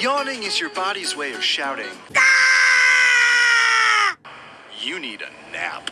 Yawning is your body's way of shouting. Ah! You need a nap.